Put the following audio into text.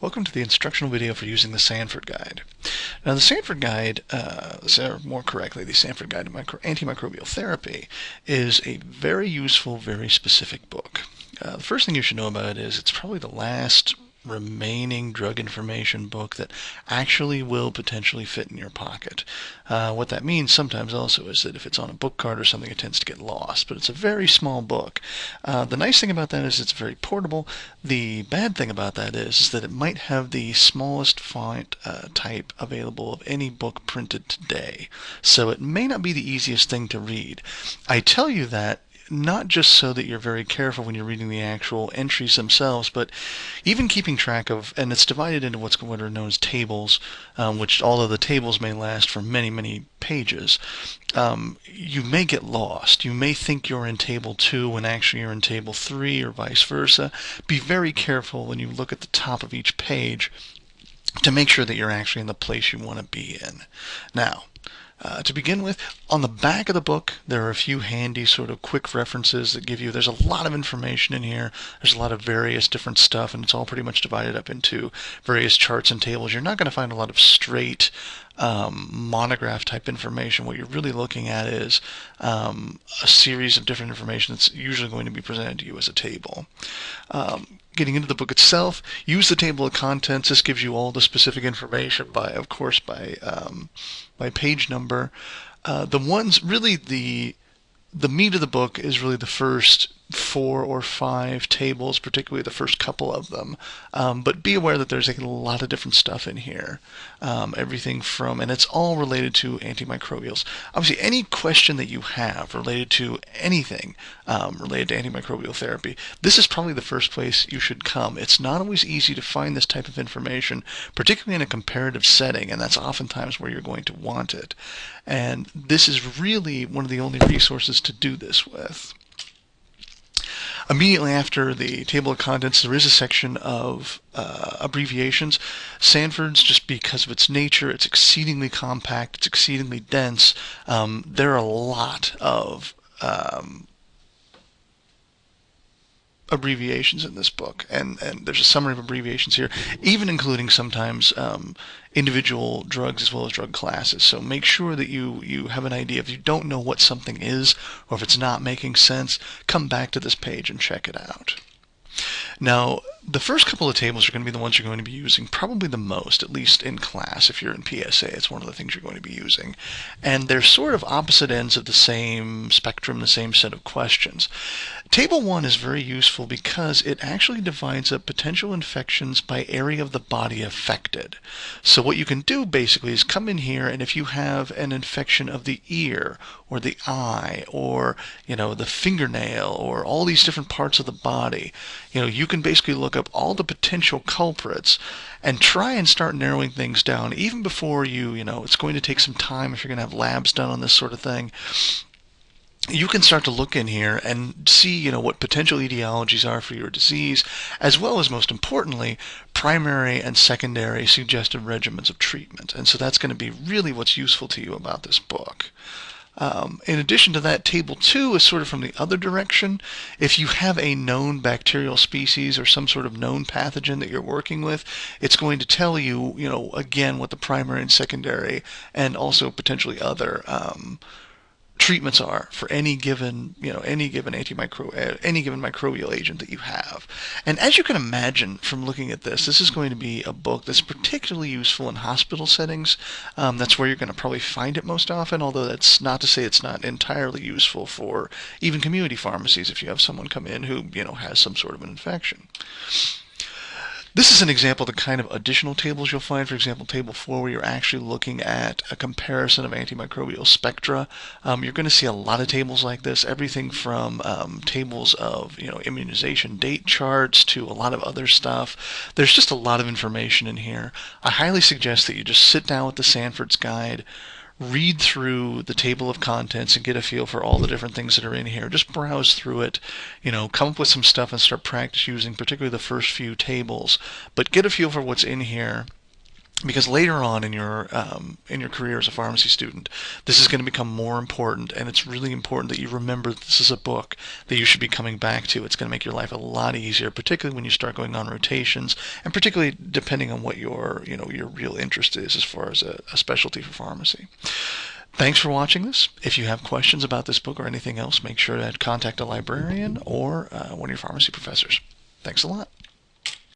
Welcome to the instructional video for using the Sanford Guide. Now the Sanford Guide, uh, or more correctly, the Sanford Guide to Micro Antimicrobial Therapy is a very useful, very specific book. Uh, the first thing you should know about it is it's probably the last remaining drug information book that actually will potentially fit in your pocket. Uh, what that means sometimes also is that if it's on a book card or something, it tends to get lost. But it's a very small book. Uh, the nice thing about that is it's very portable. The bad thing about that is, is that it might have the smallest font uh, type available of any book printed today. So it may not be the easiest thing to read. I tell you that not just so that you're very careful when you're reading the actual entries themselves, but even keeping track of, and it's divided into what's what are known as tables, um, which although the tables may last for many, many pages. Um, you may get lost. You may think you're in table two when actually you're in table three, or vice versa. Be very careful when you look at the top of each page to make sure that you're actually in the place you want to be in. Now, uh, to begin with, on the back of the book, there are a few handy sort of quick references that give you, there's a lot of information in here. There's a lot of various different stuff, and it's all pretty much divided up into various charts and tables. You're not going to find a lot of straight um, monograph type information. What you're really looking at is um, a series of different information that's usually going to be presented to you as a table. Um, getting into the book itself, use the table of contents. This gives you all the specific information by, of course, by um, by page number. Uh, the ones really the the meat of the book is really the first four or five tables, particularly the first couple of them. Um, but be aware that there's a lot of different stuff in here. Um, everything from, and it's all related to antimicrobials. Obviously, any question that you have related to anything um, related to antimicrobial therapy, this is probably the first place you should come. It's not always easy to find this type of information, particularly in a comparative setting, and that's oftentimes where you're going to want it. And this is really one of the only resources to do this with. Immediately after the table of contents, there is a section of uh, abbreviations. Sanford's, just because of its nature, it's exceedingly compact, it's exceedingly dense. Um, there are a lot of um, abbreviations in this book, and, and there's a summary of abbreviations here, even including sometimes um, individual drugs as well as drug classes. So make sure that you, you have an idea. If you don't know what something is, or if it's not making sense, come back to this page and check it out. Now, the first couple of tables are going to be the ones you're going to be using probably the most, at least in class. If you're in PSA, it's one of the things you're going to be using. And they're sort of opposite ends of the same spectrum, the same set of questions. Table 1 is very useful because it actually divides up potential infections by area of the body affected. So what you can do basically is come in here and if you have an infection of the ear or the eye or you know the fingernail or all these different parts of the body, you know, you can basically look up all the potential culprits and try and start narrowing things down even before you, you know, it's going to take some time if you're going to have labs done on this sort of thing you can start to look in here and see, you know, what potential etiologies are for your disease, as well as, most importantly, primary and secondary suggested regimens of treatment. And so that's going to be really what's useful to you about this book. Um, in addition to that, table two is sort of from the other direction. If you have a known bacterial species or some sort of known pathogen that you're working with, it's going to tell you, you know, again, what the primary and secondary and also potentially other um, treatments are for any given, you know, any given antimicro, uh, any given microbial agent that you have. And as you can imagine from looking at this, this is going to be a book that's particularly useful in hospital settings. Um, that's where you're going to probably find it most often, although that's not to say it's not entirely useful for even community pharmacies if you have someone come in who, you know, has some sort of an infection. This is an example of the kind of additional tables you'll find. For example, table 4 where you're actually looking at a comparison of antimicrobial spectra. Um, you're going to see a lot of tables like this, everything from um, tables of you know immunization date charts to a lot of other stuff. There's just a lot of information in here. I highly suggest that you just sit down with the Sanford's Guide, read through the table of contents and get a feel for all the different things that are in here. Just browse through it, you know, come up with some stuff and start practice using particularly the first few tables. But get a feel for what's in here because later on in your um, in your career as a pharmacy student, this is going to become more important, and it's really important that you remember this is a book that you should be coming back to. It's going to make your life a lot easier, particularly when you start going on rotations, and particularly depending on what your you know your real interest is as far as a, a specialty for pharmacy. Thanks for watching this. If you have questions about this book or anything else, make sure to contact a librarian or uh, one of your pharmacy professors. Thanks a lot.